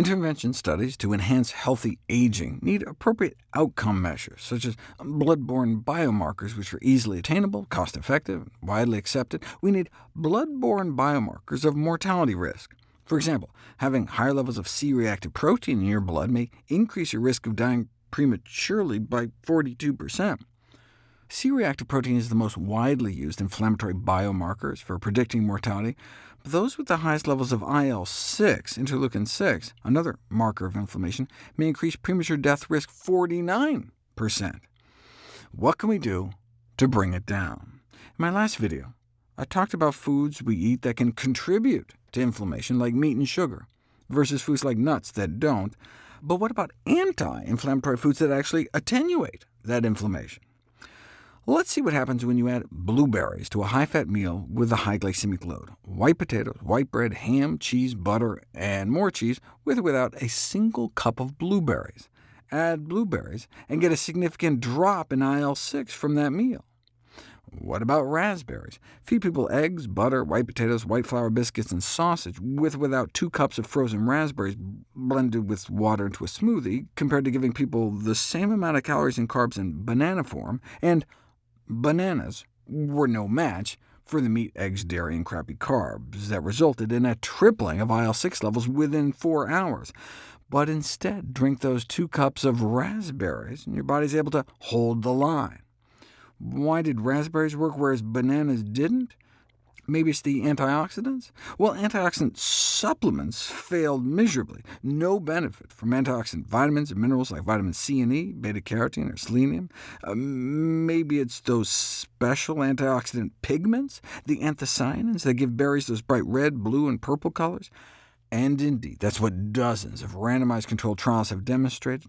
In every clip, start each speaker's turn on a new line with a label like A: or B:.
A: Intervention studies to enhance healthy aging need appropriate outcome measures, such as blood-borne biomarkers, which are easily attainable, cost-effective, and widely accepted. We need blood-borne biomarkers of mortality risk. For example, having higher levels of C-reactive protein in your blood may increase your risk of dying prematurely by 42%. C-reactive protein is the most widely used inflammatory biomarkers for predicting mortality, but those with the highest levels of IL-6, interleukin-6, another marker of inflammation, may increase premature death risk 49%. What can we do to bring it down? In my last video, I talked about foods we eat that can contribute to inflammation, like meat and sugar, versus foods like nuts that don't. But what about anti-inflammatory foods that actually attenuate that inflammation? Let's see what happens when you add blueberries to a high-fat meal with a high glycemic load. White potatoes, white bread, ham, cheese, butter, and more cheese, with or without a single cup of blueberries. Add blueberries, and get a significant drop in IL-6 from that meal. What about raspberries? Feed people eggs, butter, white potatoes, white flour biscuits, and sausage, with or without two cups of frozen raspberries blended with water into a smoothie, compared to giving people the same amount of calories and carbs in banana form, and Bananas were no match for the meat, eggs, dairy, and crappy carbs that resulted in a tripling of IL-6 levels within four hours. But instead, drink those two cups of raspberries, and your body's able to hold the line. Why did raspberries work, whereas bananas didn't? Maybe it's the antioxidants? Well, antioxidant supplements failed miserably. No benefit from antioxidant vitamins and minerals like vitamin C and E, beta-carotene, or selenium. Uh, maybe it's those special antioxidant pigments, the anthocyanins, that give berries those bright red, blue, and purple colors. And indeed, that's what dozens of randomized controlled trials have demonstrated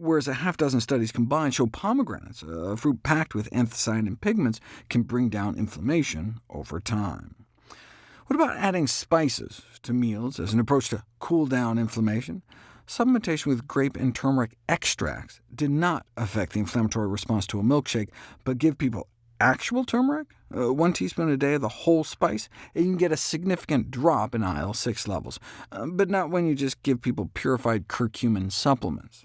A: whereas a half dozen studies combined show pomegranates, a fruit packed with anthocyanin pigments, can bring down inflammation over time. What about adding spices to meals as an approach to cool down inflammation? Supplementation with grape and turmeric extracts did not affect the inflammatory response to a milkshake, but give people actual turmeric, uh, one teaspoon a day of the whole spice, and you can get a significant drop in IL-6 levels, uh, but not when you just give people purified curcumin supplements.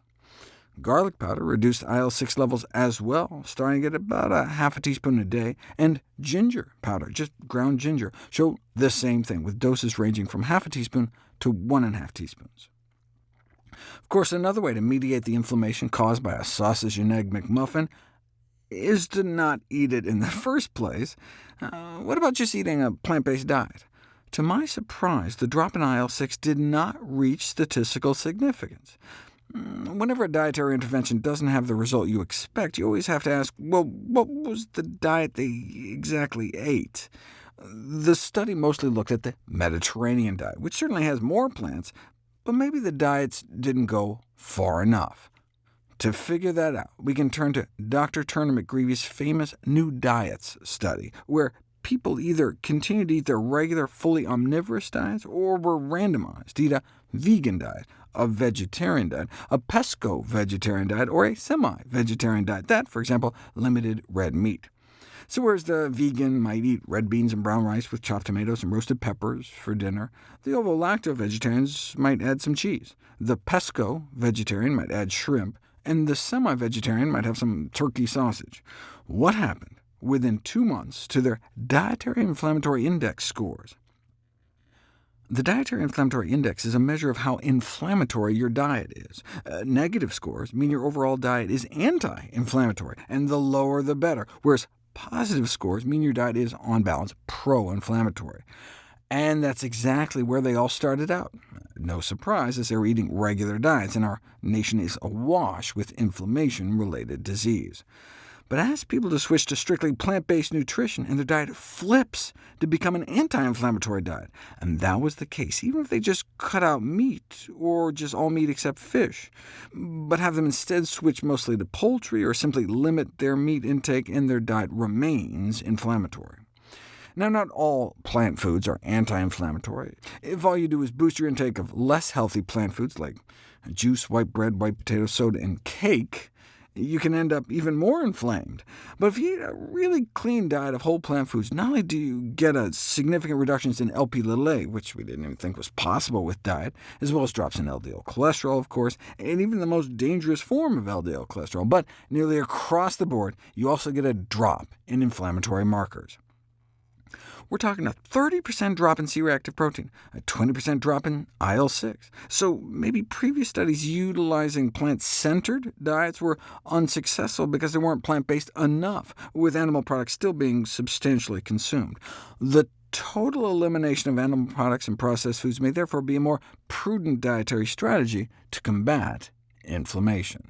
A: Garlic powder reduced IL-6 levels as well, starting at about a half a teaspoon a day, and ginger powder, just ground ginger, showed the same thing, with doses ranging from half a teaspoon to one and a half teaspoons. Of course, another way to mediate the inflammation caused by a sausage and egg McMuffin is to not eat it in the first place. Uh, what about just eating a plant-based diet? To my surprise, the drop in IL-6 did not reach statistical significance. Mm, whenever a dietary intervention doesn't have the result you expect, you always have to ask, well, what was the diet they exactly ate? The study mostly looked at the Mediterranean diet, which certainly has more plants, but maybe the diets didn't go far enough. To figure that out, we can turn to Dr. Turner McGrievy's famous New Diets study, where people either continued to eat their regular, fully omnivorous diets, or were randomized to eat a vegan diet, a vegetarian diet, a pesco-vegetarian diet, or a semi-vegetarian diet that, for example, limited red meat. So whereas the vegan might eat red beans and brown rice with chopped tomatoes and roasted peppers for dinner, the ovo-lacto vegetarians might add some cheese. The pesco-vegetarian might add shrimp, and the semi-vegetarian might have some turkey sausage. What happened within two months to their dietary inflammatory index scores? The Dietary Inflammatory Index is a measure of how inflammatory your diet is. Uh, negative scores mean your overall diet is anti-inflammatory, and the lower the better, whereas positive scores mean your diet is, on balance, pro-inflammatory. And that's exactly where they all started out. No surprise, as they were eating regular diets, and our nation is awash with inflammation-related disease but ask people to switch to strictly plant-based nutrition, and their diet flips to become an anti-inflammatory diet. And that was the case, even if they just cut out meat, or just all meat except fish, but have them instead switch mostly to poultry, or simply limit their meat intake, and their diet remains inflammatory. Now, not all plant foods are anti-inflammatory. If all you do is boost your intake of less healthy plant foods like juice, white bread, white potato, soda, and cake, you can end up even more inflamed. But if you eat a really clean diet of whole plant foods, not only do you get a significant reductions in LP-Little-A, which we didn't even think was possible with diet, as well as drops in LDL cholesterol, of course, and even the most dangerous form of LDL cholesterol, but nearly across the board, you also get a drop in inflammatory markers we're talking a 30% drop in C-reactive protein, a 20% drop in IL-6. So maybe previous studies utilizing plant-centered diets were unsuccessful because they weren't plant-based enough, with animal products still being substantially consumed. The total elimination of animal products and processed foods may therefore be a more prudent dietary strategy to combat inflammation.